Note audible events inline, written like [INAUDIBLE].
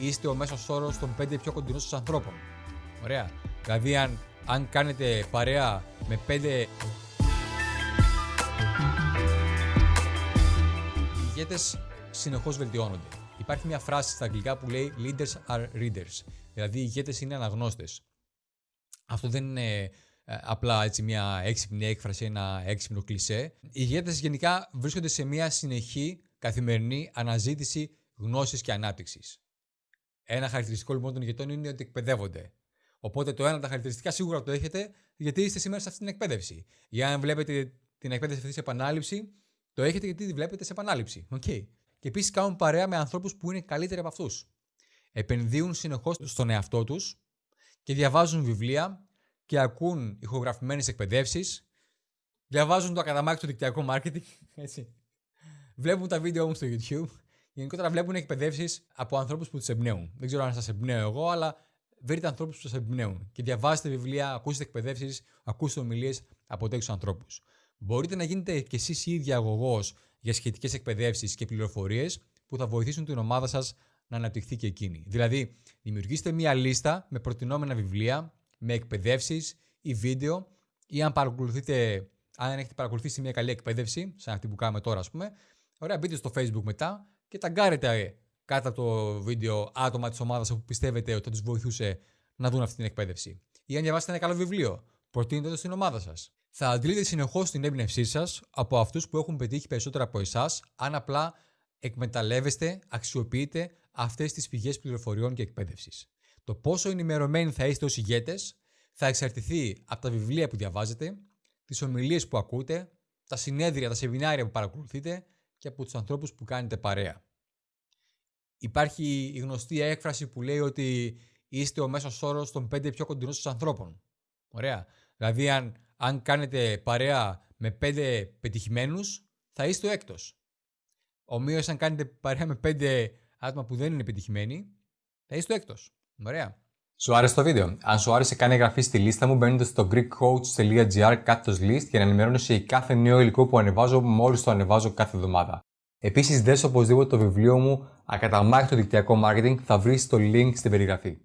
είστε ο μέσος όρος των 5 πιο κοντινών σας ανθρώπων. Ωραία. Δηλαδή, αν, αν κάνετε παρέα με 5. Οι ηγέτες συνεχώς βελτιώνονται. Υπάρχει μια φράση στα αγγλικά που λέει Leaders are readers. Δηλαδή, οι ηγέτες είναι αναγνώστες. Αυτό δεν είναι ε, απλά έτσι μια έξυπνη έκφραση, ένα έξυπνο κλισέ. Οι ηγέτες γενικά βρίσκονται σε μια συνεχή καθημερινή αναζήτηση γνώσης και ανάπτυξης. Ένα χαρακτηριστικό λοιπόν των ηγετών είναι ότι εκπαιδεύονται. Οπότε το ένα από τα χαρακτηριστικά σίγουρα το έχετε γιατί είστε σήμερα σε αυτή την εκπαίδευση. Για αν βλέπετε την εκπαίδευση αυτή σε επανάληψη, το έχετε γιατί τη βλέπετε σε επανάληψη. Okay. Και επίσης κάνουν παρέα με ανθρώπους που είναι καλύτεροι από αυτούς. Επενδύουν συνεχώς στον εαυτό τους και διαβάζουν βιβλία και ακούν ηχογραφημένες εκπαιδεύσεις. Διαβάζουν το ακαδαμάκι του δικτυακό marketing. [LAUGHS] Έτσι. Βλέπουν τα βίντεο μου στο YouTube. Γενικότερα βλέπουν εκπαιδεύσεις από ανθρώπους που τους εμπνέουν. Δεν ξέρω αν σας εμπνέω εγώ, αλλά βρείτε ανθρώπους που σας εμπνέουν. Και διαβάζετε βιβλία, ακούστε εκπαιδεύσεις, ακούστε ομιλίες από τέτοιους ανθρώπους. Μπορείτε να γίνετε κι εσείς ίδια αγωγός για σχετικές εκπαιδεύσεις και πληροφορίες που θα βοηθήσουν την ομάδα σας να αναπτυχθεί και εκείνη. Δηλαδή, δημιουργήστε μία λίστα με προτινόμενα βιβλία, με εκπαιδεύσεις ή βίντεο, ή αν παρακολουθείτε, αν έχετε παρακολουθήσει μια καλή εκπαίδευση, σαν αυτή που κάνουμε τώρα, ας πούμε, ωραία, μπείτε στο Facebook μετά και ταγκάρετε κάτω από το βίντεο άτομα της ομάδας που πιστεύετε ότι θα τους βοηθούσε να δουν αυτή την εκπαίδευση. Ή αν διαβάσετε ένα καλό βιβλίο, προτείνετε το στην ομάδα σας. Θα αντλείτε συνεχώς την έμπνευσή σας από αυτούς που έχουν πετύχει περισσότερα από εσάς, αν απλά εκμεταλλεύεστε, αξιοποιείτε αυτές τις πηγές πληροφοριών και εκπαίδευσης. Το πόσο ενημερωμένοι θα είστε ως ηγέτες θα εξαρτηθεί από τα βιβλία που διαβάζετε, τις ομιλίες που ακούτε, τα συνέδρια, τα σεμινάρια που παρακολουθείτε και από τους ανθρώπους που κάνετε παρέα. Υπάρχει η γνωστή έκφραση που λέει ότι είστε ο μέσος όρος των πέντε πιο κοντινών σας ανθρώπων. Ωραία. Δηλαδή, αν, αν κάνετε παρέα με πέντε πετυχημένους, θα είστε ο έκτος. Ομοίως, αν κάνετε παρέα με πέντε άτομα που δεν είναι πετυχημένοι, θα είστε ο έκτος. Ωραία. Σου άρεσε το βίντεο; Αν σου άρεσε, κάνε εγγραφή στη λίστα μου μπαίνοντας στο greekcoach.gr κάθετος list για να ενημερώνεσαι για κάθε νέο υλικό που ανεβάζω μόλις το ανεβάζω κάθε εβδομάδα. Επίσης, δες οπωσδήποτε το βιβλίο μου Ακαταμάχητο δικτυακό marketing θα βρεις το link στην περιγραφή.